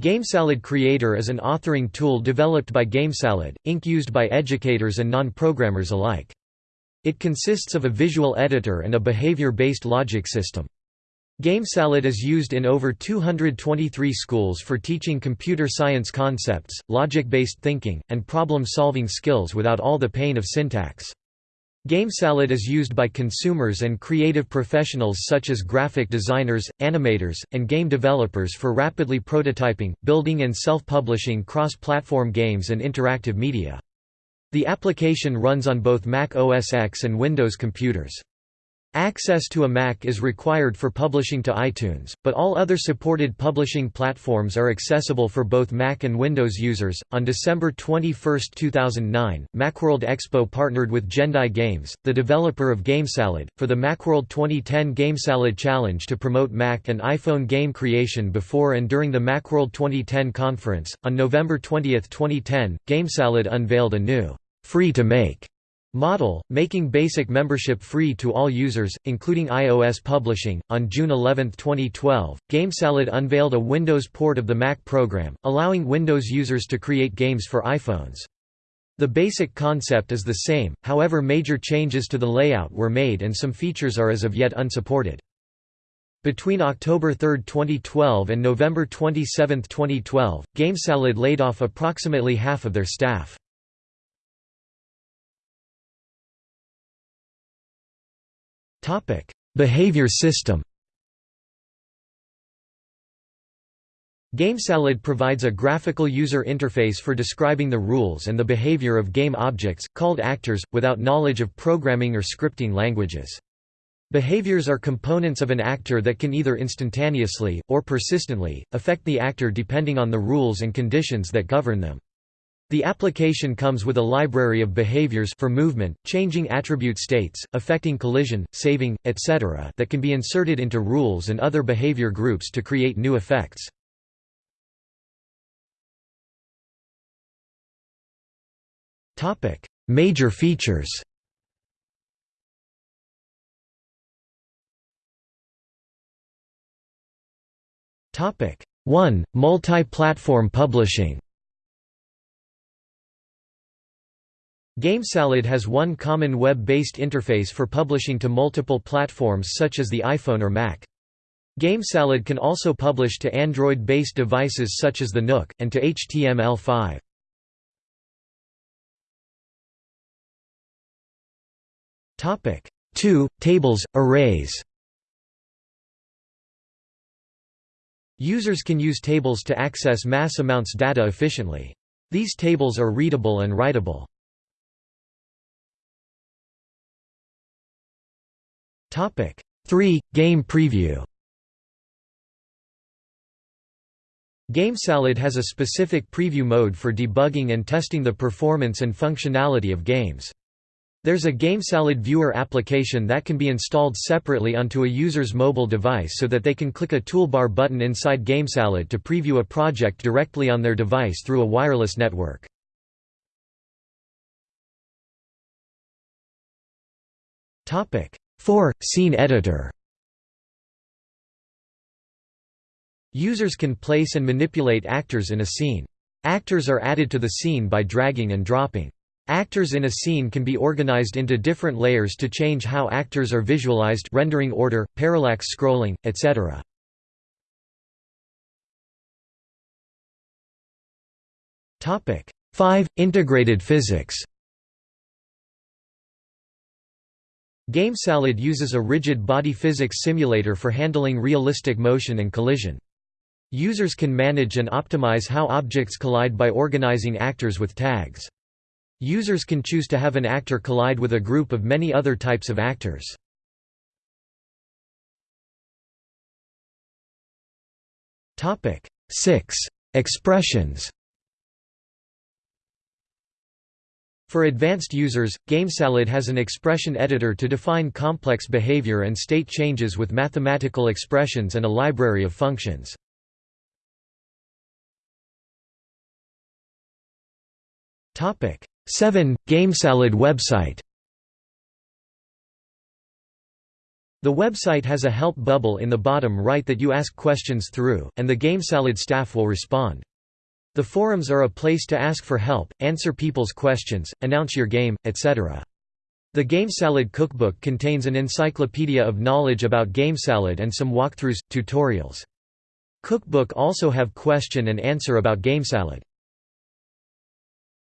GameSalad Creator is an authoring tool developed by GameSalad, Inc. used by educators and non-programmers alike. It consists of a visual editor and a behavior-based logic system. GameSalad is used in over 223 schools for teaching computer science concepts, logic-based thinking, and problem-solving skills without all the pain of syntax. GameSalad is used by consumers and creative professionals such as graphic designers, animators, and game developers for rapidly prototyping, building and self-publishing cross-platform games and interactive media. The application runs on both Mac OS X and Windows computers. Access to a Mac is required for publishing to iTunes, but all other supported publishing platforms are accessible for both Mac and Windows users. On December 21, 2009, Macworld Expo partnered with Gendai Games, the developer of GameSalad, for the Macworld 2010 GameSalad Challenge to promote Mac and iPhone game creation before and during the Macworld 2010 conference. On November 20, 2010, GameSalad unveiled a new free to make Model, making basic membership free to all users, including iOS publishing. On June 11, 2012, GameSalad unveiled a Windows port of the Mac program, allowing Windows users to create games for iPhones. The basic concept is the same, however major changes to the layout were made and some features are as of yet unsupported. Between October 3, 2012 and November 27, 2012, GameSalad laid off approximately half of their staff. Behavior system GameSalad provides a graphical user interface for describing the rules and the behavior of game objects, called actors, without knowledge of programming or scripting languages. Behaviors are components of an actor that can either instantaneously, or persistently, affect the actor depending on the rules and conditions that govern them. The application comes with a library of behaviors for movement, changing attribute states, affecting collision, saving, etc. that can be inserted into rules and other behavior groups to create new effects. Major features Topic 1. Multi-platform publishing GameSalad has one common web-based interface for publishing to multiple platforms such as the iPhone or Mac. GameSalad can also publish to Android-based devices such as the Nook, and to HTML5. Topic 2. Tables, arrays Users can use tables to access mass amounts data efficiently. These tables are readable and writable. Topic 3 Game Preview GameSalad has a specific preview mode for debugging and testing the performance and functionality of games. There's a GameSalad viewer application that can be installed separately onto a user's mobile device so that they can click a toolbar button inside GameSalad to preview a project directly on their device through a wireless network. Topic 4. Scene editor Users can place and manipulate actors in a scene. Actors are added to the scene by dragging and dropping. Actors in a scene can be organized into different layers to change how actors are visualized rendering order, parallax scrolling, etc. Topic 5 Integrated physics GameSalad uses a rigid body physics simulator for handling realistic motion and collision. Users can manage and optimize how objects collide by organizing actors with tags. Users can choose to have an actor collide with a group of many other types of actors. Topic 6. Expressions For advanced users, GameSalad has an expression editor to define complex behavior and state changes with mathematical expressions and a library of functions. Topic 7 GameSalad website The website has a help bubble in the bottom right that you ask questions through, and the GameSalad staff will respond. The forums are a place to ask for help, answer people's questions, announce your game, etc. The GameSalad cookbook contains an encyclopedia of knowledge about GameSalad and some walkthroughs, tutorials. Cookbook also have question and answer about GameSalad.